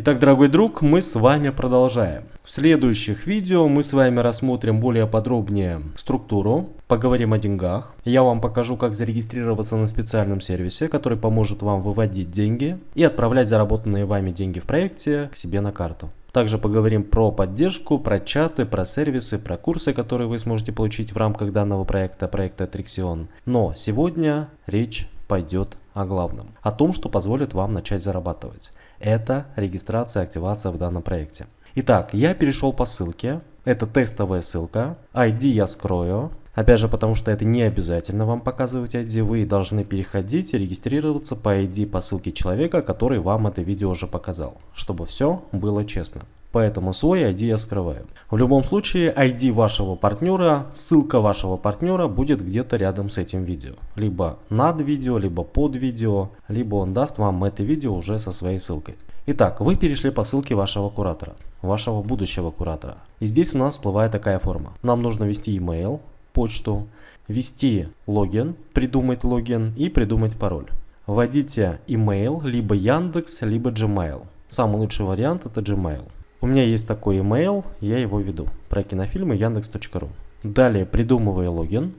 Итак, дорогой друг, мы с вами продолжаем. В следующих видео мы с вами рассмотрим более подробнее структуру, поговорим о деньгах. Я вам покажу, как зарегистрироваться на специальном сервисе, который поможет вам выводить деньги и отправлять заработанные вами деньги в проекте к себе на карту. Также поговорим про поддержку, про чаты, про сервисы, про курсы, которые вы сможете получить в рамках данного проекта, проекта Trixion. Но сегодня речь пойдет о главном, о том, что позволит вам начать зарабатывать это регистрация, активация в данном проекте. Итак, я перешел по ссылке. Это тестовая ссылка. ID я скрою. Опять же, потому что это не обязательно вам показывать ID. Вы должны переходить и регистрироваться по ID по ссылке человека, который вам это видео уже показал. Чтобы все было честно. Поэтому свой ID я скрываю. В любом случае ID вашего партнера, ссылка вашего партнера будет где-то рядом с этим видео. Либо над видео, либо под видео, либо он даст вам это видео уже со своей ссылкой. Итак, вы перешли по ссылке вашего куратора, вашего будущего куратора. И здесь у нас всплывает такая форма. Нам нужно ввести email, почту, ввести логин, придумать логин и придумать пароль. Вводите email, либо Яндекс, либо Gmail. Самый лучший вариант это Gmail. У меня есть такой email, я его веду. Про кинофильмы яндекс.ру. Далее придумываю логин.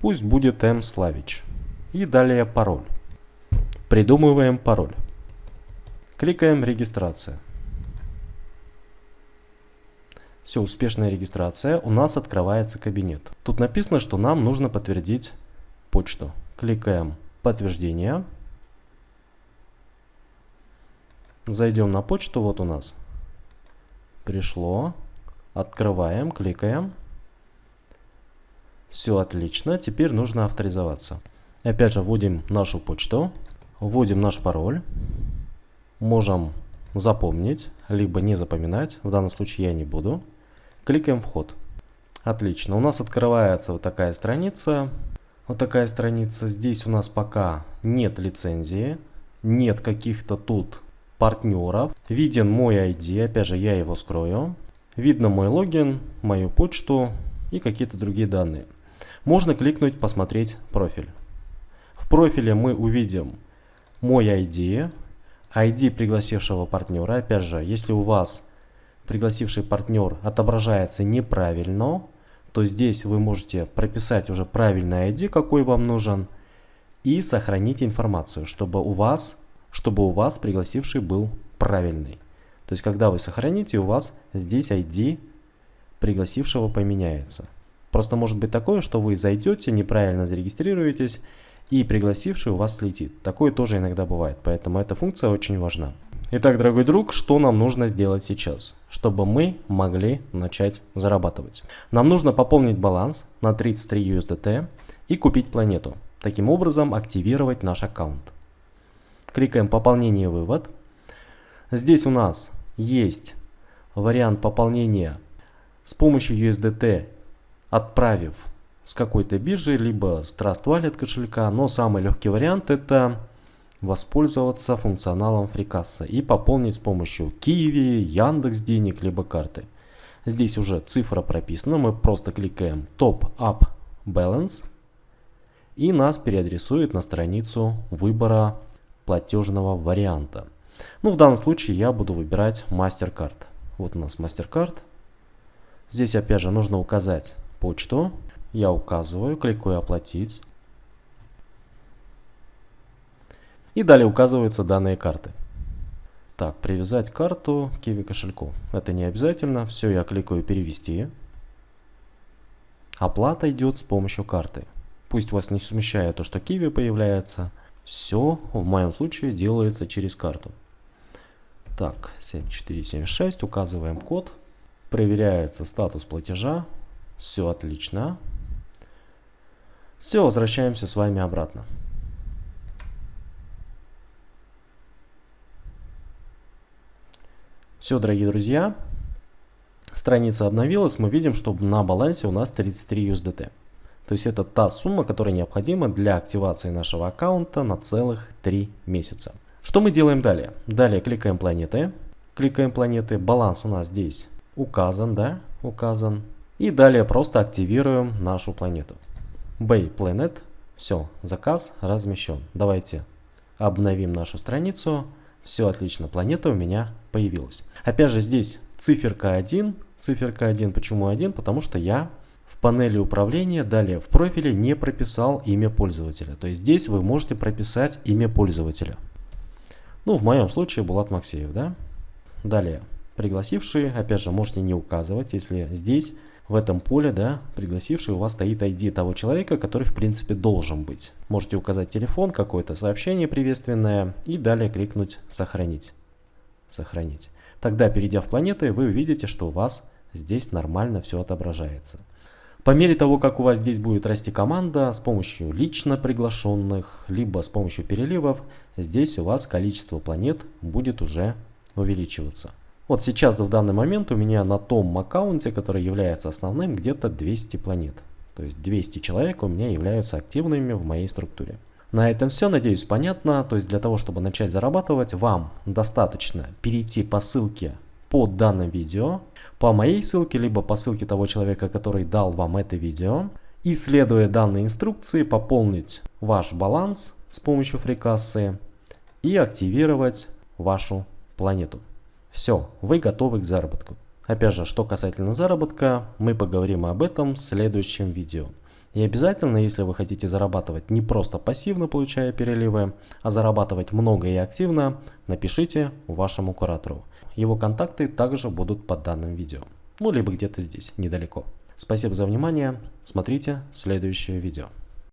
Пусть будет M Slavich. И далее пароль. Придумываем пароль. Кликаем регистрация. Все, успешная регистрация. У нас открывается кабинет. Тут написано, что нам нужно подтвердить почту. Кликаем подтверждение. Зайдем на почту, вот у нас пришло. Открываем, кликаем. Все отлично, теперь нужно авторизоваться. Опять же вводим нашу почту, вводим наш пароль. Можем запомнить, либо не запоминать. В данном случае я не буду. Кликаем вход. Отлично, у нас открывается вот такая страница. Вот такая страница. Здесь у нас пока нет лицензии, нет каких-то тут партнеров. Виден мой ID, опять же я его скрою. Видно мой логин, мою почту и какие-то другие данные. Можно кликнуть «Посмотреть профиль». В профиле мы увидим мой ID, ID пригласившего партнера. Опять же, если у вас пригласивший партнер отображается неправильно, то здесь вы можете прописать уже правильный ID, какой вам нужен, и сохранить информацию, чтобы у вас чтобы у вас пригласивший был правильный. То есть, когда вы сохраните, у вас здесь ID пригласившего поменяется. Просто может быть такое, что вы зайдете, неправильно зарегистрируетесь, и пригласивший у вас слетит. Такое тоже иногда бывает, поэтому эта функция очень важна. Итак, дорогой друг, что нам нужно сделать сейчас, чтобы мы могли начать зарабатывать? Нам нужно пополнить баланс на 33 USDT и купить планету. Таким образом, активировать наш аккаунт. Кликаем «Пополнение вывод». Здесь у нас есть вариант пополнения с помощью USDT, отправив с какой-то биржи, либо с Trust Wallet кошелька. Но самый легкий вариант это воспользоваться функционалом FreeCassa и пополнить с помощью Kiwi, Яндекс денег, либо карты. Здесь уже цифра прописана, мы просто кликаем Top Up Balance и нас переадресует на страницу выбора платежного варианта. Ну, в данном случае я буду выбирать MasterCard. Вот у нас MasterCard. Здесь опять же нужно указать почту. Я указываю, кликаю «Оплатить». И далее указываются данные карты. Так, привязать карту к Kiwi кошельку. Это не обязательно. Все, я кликаю «Перевести». Оплата идет с помощью карты. Пусть вас не смущает то, что Kiwi появляется. Все в моем случае делается через карту. Так, 7476, указываем код. Проверяется статус платежа. Все отлично. Все, возвращаемся с вами обратно. Все, дорогие друзья, страница обновилась. Мы видим, что на балансе у нас 33 USDT. То есть это та сумма, которая необходима для активации нашего аккаунта на целых 3 месяца. Что мы делаем далее? Далее кликаем планеты. Кликаем планеты. Баланс у нас здесь указан, да? Указан. И далее просто активируем нашу планету. Bay Planet. Все, заказ размещен. Давайте обновим нашу страницу. Все отлично, планета у меня появилась. Опять же здесь циферка 1. Циферка 1. Почему 1? Потому что я в панели управления далее в профиле не прописал имя пользователя. То есть здесь вы можете прописать имя пользователя. Ну, в моем случае Булат Максеев, да? Далее, пригласившие, опять же, можете не указывать, если здесь, в этом поле, да, пригласивший у вас стоит ID того человека, который, в принципе, должен быть. Можете указать телефон, какое-то сообщение приветственное и далее кликнуть «Сохранить». Сохранить. Тогда, перейдя в планеты, вы увидите, что у вас здесь нормально все отображается. По мере того, как у вас здесь будет расти команда с помощью лично приглашенных, либо с помощью переливов, здесь у вас количество планет будет уже увеличиваться. Вот сейчас в данный момент у меня на том аккаунте, который является основным, где-то 200 планет. То есть 200 человек у меня являются активными в моей структуре. На этом все, надеюсь, понятно. То есть для того, чтобы начать зарабатывать, вам достаточно перейти по ссылке под данным видео, по моей ссылке, либо по ссылке того человека, который дал вам это видео, и следуя данной инструкции, пополнить ваш баланс с помощью фрикассы и активировать вашу планету. Все, вы готовы к заработку. Опять же, что касательно заработка, мы поговорим об этом в следующем видео. И обязательно, если вы хотите зарабатывать не просто пассивно получая переливы, а зарабатывать много и активно, напишите вашему куратору. Его контакты также будут под данным видео. Ну, либо где-то здесь, недалеко. Спасибо за внимание. Смотрите следующее видео.